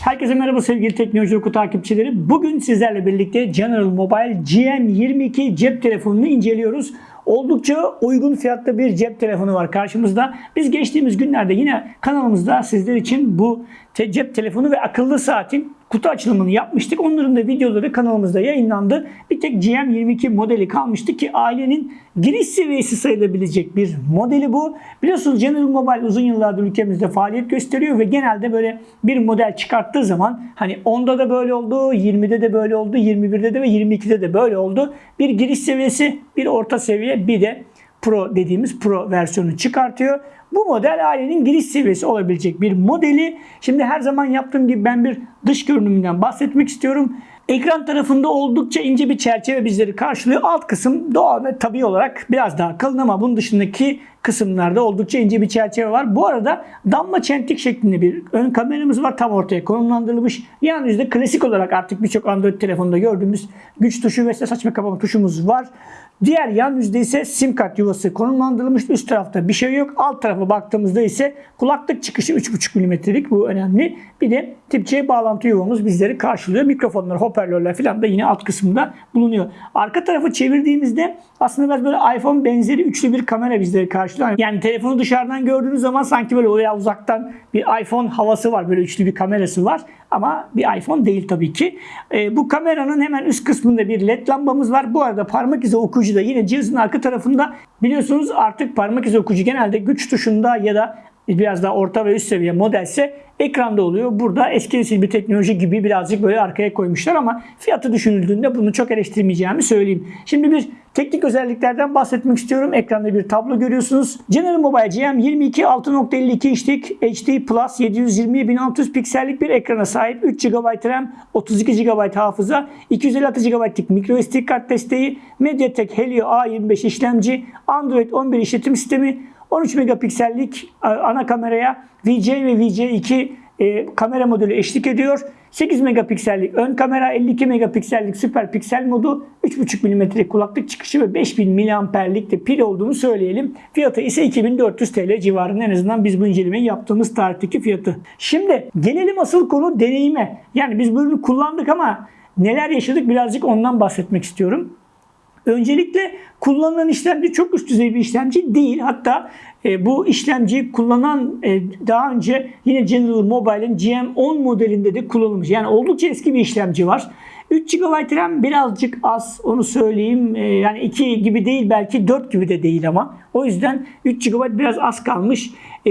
Herkese merhaba sevgili Teknoloji Oku takipçileri. Bugün sizlerle birlikte General Mobile GM22 cep telefonunu inceliyoruz. Oldukça uygun fiyatta bir cep telefonu var karşımızda. Biz geçtiğimiz günlerde yine kanalımızda sizler için bu cep telefonu ve akıllı saatin kutu açılımını yapmıştık. Onların da videoları kanalımızda yayınlandı. Bir tek GM22 modeli kalmıştı ki ailenin giriş seviyesi sayılabilecek bir modeli bu. Biliyorsunuz General Mobile uzun yıllardır ülkemizde faaliyet gösteriyor ve genelde böyle bir model çıkarttığı zaman hani 10'da da böyle oldu, 20'de de böyle oldu, 21'de de ve 22'de de böyle oldu. Bir giriş seviyesi, bir orta seviye, bir de Pro dediğimiz Pro versiyonu çıkartıyor. Bu model ailenin giriş seviyesi olabilecek bir modeli. Şimdi her zaman yaptığım gibi ben bir dış görünümünden bahsetmek istiyorum. Ekran tarafında oldukça ince bir çerçeve bizleri karşılıyor. Alt kısım doğal ve tabii olarak biraz daha kalın ama bunun dışındaki kısımlarda oldukça ince bir çerçeve var. Bu arada damla çentik şeklinde bir ön kameramız var. Tam ortaya konumlandırılmış. Yan yüzde klasik olarak artık birçok Android telefonunda gördüğümüz güç tuşu ve ses açma kapama tuşumuz var. Diğer yan yüzde ise sim kart yuvası konumlandırılmış. Üst tarafta bir şey yok. Alt tarafa baktığımızda ise kulaklık çıkışı 3.5 mm'lik. Bu önemli. Bir de tip C bağlantı yuvamız bizleri karşılıyor. Mikrofonlar, hoparlörler falan da yine alt kısımda bulunuyor. Arka tarafı çevirdiğimizde aslında biraz böyle iPhone benzeri üçlü bir kamera bizleri karşılıyor. Yani telefonu dışarıdan gördüğünüz zaman sanki böyle oraya uzaktan bir iPhone havası var. Böyle üçlü bir kamerası var. Ama bir iPhone değil tabii ki. Ee, bu kameranın hemen üst kısmında bir led lambamız var. Bu arada parmak izi okuyucu da yine cihazın arka tarafında. Biliyorsunuz artık parmak izi okuyucu genelde güç tuşunda ya da biraz daha orta ve üst seviye modelse ekranda oluyor. Burada eski nesil bir teknoloji gibi birazcık böyle arkaya koymuşlar ama fiyatı düşünüldüğünde bunu çok eleştirmeyeceğimi söyleyeyim. Şimdi bir teknik özelliklerden bahsetmek istiyorum. Ekranda bir tablo görüyorsunuz. General Mobile GM22 6.52 inçlik HD Plus 720 1600 piksellik bir ekrana sahip. 3 GB RAM, 32 GB hafıza, 256 GB'lik microSD kart desteği, MediaTek Helio A25 işlemci, Android 11 işletim sistemi, 13 megapiksellik e, ana kameraya VJ ve VJ2 e, kamera modülü eşlik ediyor. 8 megapiksellik ön kamera, 52 megapiksellik süper piksel modu, 3.5 mm'lik kulaklık çıkışı ve 5000 mAh'lik de pil olduğunu söyleyelim. Fiyatı ise 2400 TL civarında en azından biz bu incelemeyi yaptığımız tarihteki fiyatı. Şimdi gelelim asıl konu deneyime. Yani biz bu ürünü kullandık ama neler yaşadık birazcık ondan bahsetmek istiyorum. Öncelikle kullanılan işlemci çok üst düzey bir işlemci değil. Hatta e, bu işlemciyi kullanan e, daha önce yine General Mobile'in GM10 modelinde de kullanılmış. Yani oldukça eski bir işlemci var. 3 GB RAM birazcık az onu söyleyeyim. E, yani 2 gibi değil belki 4 gibi de değil ama. O yüzden 3 GB biraz az kalmış. E,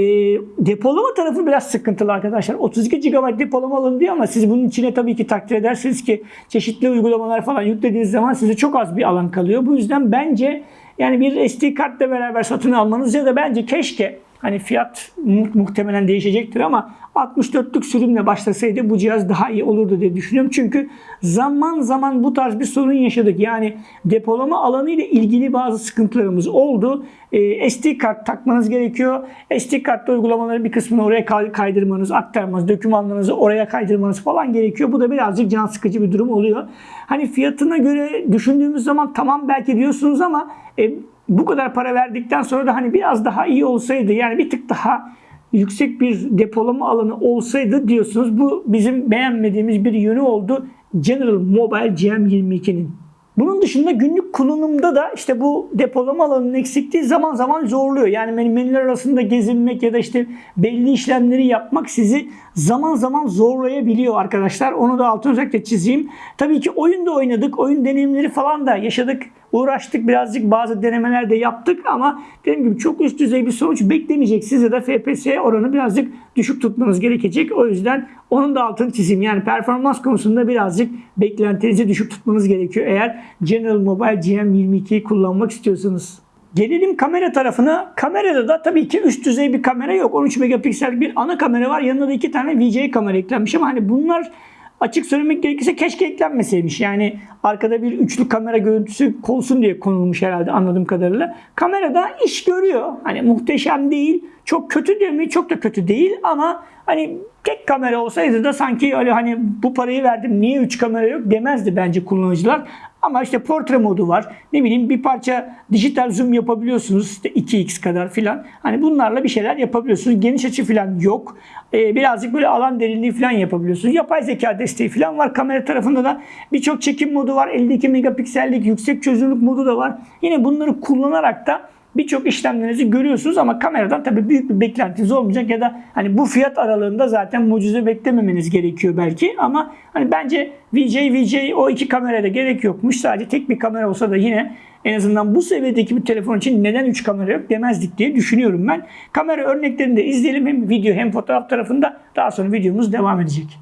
depolama tarafı biraz sıkıntılı arkadaşlar. 32 GB depolama alındı ama siz bunun içine tabii ki takdir edersiniz ki çeşitli uygulamalar falan yüklediğiniz zaman size çok az bir alan kalıyor. Bu yüzden bence yani bir SD kartla beraber satın almanız ya da bence keşke Hani fiyat mu- muhtemelen değişecektir ama 64'lük sürümle başlasaydı bu cihaz daha iyi olurdu diye düşünüyorum. Çünkü zaman zaman bu tarz bir sorun yaşadık. Yani depolama alanı ile ilgili bazı sıkıntılarımız oldu. Ee, SD kart takmanız gerekiyor. SD kartta uygulamaların bir kısmını oraya kay- kaydırmanız, aktarmanız, dokümanlarınızı oraya kaydırmanız falan gerekiyor. Bu da birazcık can sıkıcı bir durum oluyor. Hani fiyatına göre düşündüğümüz zaman tamam belki diyorsunuz ama e, bu kadar para verdikten sonra da hani biraz daha iyi olsaydı yani bir tık daha yüksek bir depolama alanı olsaydı diyorsunuz. Bu bizim beğenmediğimiz bir yönü oldu General Mobile GM22'nin. Bunun dışında günlük kullanımda da işte bu depolama alanının eksikliği zaman zaman zorluyor. Yani men- menüler arasında gezinmek ya da işte belli işlemleri yapmak sizi zaman zaman zorlayabiliyor arkadaşlar. Onu da altını özellikle çizeyim. Tabii ki oyunda oynadık. Oyun deneyimleri falan da yaşadık. Uğraştık birazcık bazı denemeler de yaptık ama dediğim gibi çok üst düzey bir sonuç beklemeyeceksiniz ya da FPS oranı birazcık düşük tutmanız gerekecek. O yüzden onun da altını çizeyim. Yani performans konusunda birazcık beklentinizi düşük tutmanız gerekiyor eğer General Mobile GM22'yi kullanmak istiyorsanız. Gelelim kamera tarafına. Kamerada da tabii ki üst düzey bir kamera yok. 13 megapiksel bir ana kamera var. Yanında da iki tane VJ kamera eklenmiş ama hani bunlar açık söylemek gerekirse keşke eklenmeseymiş. Yani arkada bir üçlü kamera görüntüsü olsun diye konulmuş herhalde anladığım kadarıyla. Kamerada iş görüyor. Hani muhteşem değil. Çok kötü değil mi? Çok da kötü değil ama hani tek kamera olsaydı da sanki öyle hani bu parayı verdim niye 3 kamera yok demezdi bence kullanıcılar. Ama işte portre modu var. Ne bileyim bir parça dijital zoom yapabiliyorsunuz. İşte 2x kadar filan. Hani bunlarla bir şeyler yapabiliyorsunuz. Geniş açı filan yok. Ee, birazcık böyle alan derinliği filan yapabiliyorsunuz. Yapay zeka desteği filan var. Kamera tarafında da birçok çekim modu var. 52 megapiksellik yüksek çözünürlük modu da var. Yine bunları kullanarak da birçok işlemlerinizi görüyorsunuz ama kameradan tabii büyük bir beklentiniz olmayacak ya da hani bu fiyat aralığında zaten mucize beklememeniz gerekiyor belki ama hani bence VJ VJ o iki kameraya da gerek yokmuş. Sadece tek bir kamera olsa da yine en azından bu seviyedeki bir telefon için neden 3 kamera yok demezdik diye düşünüyorum ben. Kamera örneklerini de izleyelim hem video hem fotoğraf tarafında. Daha sonra videomuz devam edecek.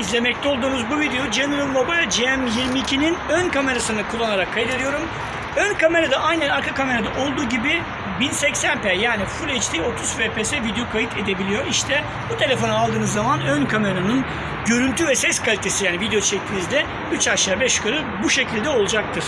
İzlemekte olduğunuz bu video General Mobile GM22'nin ön kamerasını kullanarak kaydediyorum. Ön kamerada aynen arka kamerada olduğu gibi 1080p yani Full HD 30 fps video kayıt edebiliyor. İşte bu telefonu aldığınız zaman ön kameranın görüntü ve ses kalitesi yani video çektiğinizde 3 aşağı 5 yukarı bu şekilde olacaktır.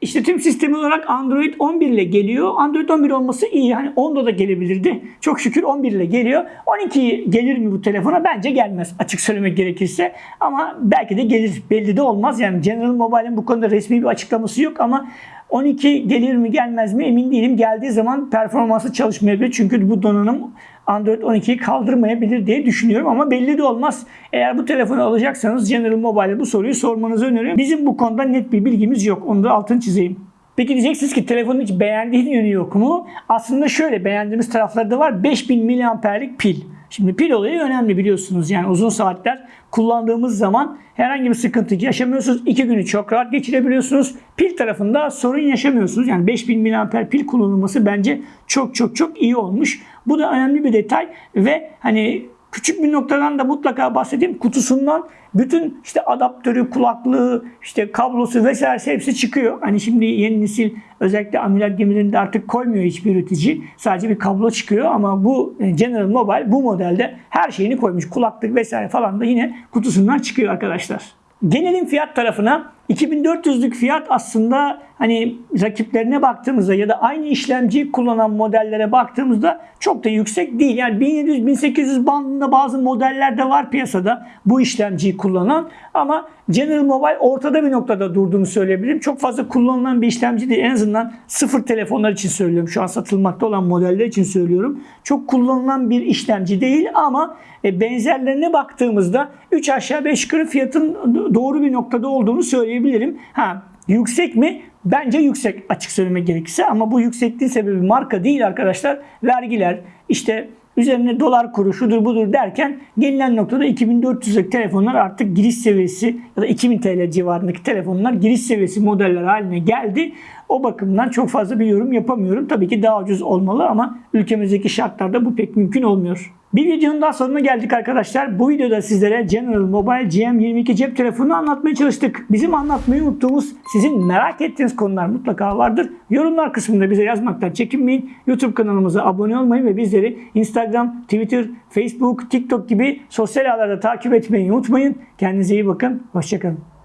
İşletim sistemi olarak Android 11 ile geliyor. Android 11 olması iyi. Hani 10'da da gelebilirdi. Çok şükür 11 ile geliyor. 12 gelir mi bu telefona? Bence gelmez açık söylemek gerekirse. Ama belki de gelir. Belli de olmaz. Yani General Mobile'in bu konuda resmi bir açıklaması yok ama 12 gelir mi gelmez mi emin değilim. Geldiği zaman performansı çalışmayabilir. Çünkü bu donanım Android 12'yi kaldırmayabilir diye düşünüyorum ama belli de olmaz. Eğer bu telefonu alacaksanız General Mobile'e bu soruyu sormanızı öneriyorum. Bizim bu konuda net bir bilgimiz yok. Onu da altını çizeyim. Peki diyeceksiniz ki telefonun hiç beğendiğin yönü yok mu? Aslında şöyle beğendiğimiz tarafları da var. 5000 miliamperlik pil. Şimdi pil olayı önemli biliyorsunuz. Yani uzun saatler kullandığımız zaman herhangi bir sıkıntı yaşamıyorsunuz. İki günü çok rahat geçirebiliyorsunuz. Pil tarafında sorun yaşamıyorsunuz. Yani 5000 mAh pil kullanılması bence çok çok çok iyi olmuş. Bu da önemli bir detay ve hani küçük bir noktadan da mutlaka bahsedeyim. Kutusundan bütün işte adaptörü, kulaklığı, işte kablosu vesaire hepsi çıkıyor. Hani şimdi yeni nesil özellikle ameliyat gemilerinde artık koymuyor hiçbir üretici. Sadece bir kablo çıkıyor ama bu e, General Mobile bu modelde her şeyini koymuş. Kulaklık vesaire falan da yine kutusundan çıkıyor arkadaşlar. Gelelim fiyat tarafına. 2400'lük fiyat aslında hani rakiplerine baktığımızda ya da aynı işlemciyi kullanan modellere baktığımızda çok da yüksek değil. Yani 1700-1800 bandında bazı modeller de var piyasada bu işlemciyi kullanan ama General Mobile ortada bir noktada durduğunu söyleyebilirim. Çok fazla kullanılan bir işlemci değil. En azından sıfır telefonlar için söylüyorum. Şu an satılmakta olan modeller için söylüyorum. Çok kullanılan bir işlemci değil ama e, benzerlerine baktığımızda 3 aşağı 5 yukarı fiyatın doğru bir noktada olduğunu söyleyebilirim. Ha yüksek mi? Bence yüksek açık söylemek gerekirse ama bu yüksekliğin sebebi marka değil arkadaşlar. Vergiler, işte üzerine dolar kuru şudur budur derken gelinen noktada 2400'lük telefonlar artık giriş seviyesi ya da 2000 TL civarındaki telefonlar giriş seviyesi modeller haline geldi. O bakımdan çok fazla bir yorum yapamıyorum. Tabii ki daha ucuz olmalı ama ülkemizdeki şartlarda bu pek mümkün olmuyor. Bir videonun daha sonuna geldik arkadaşlar. Bu videoda sizlere General Mobile GM22 cep telefonunu anlatmaya çalıştık. Bizim anlatmayı unuttuğumuz, sizin merak ettiğiniz konular mutlaka vardır. Yorumlar kısmında bize yazmaktan çekinmeyin. YouTube kanalımıza abone olmayı ve bizleri Instagram, Twitter, Facebook, TikTok gibi sosyal ağlarda takip etmeyi unutmayın. Kendinize iyi bakın. Hoşçakalın.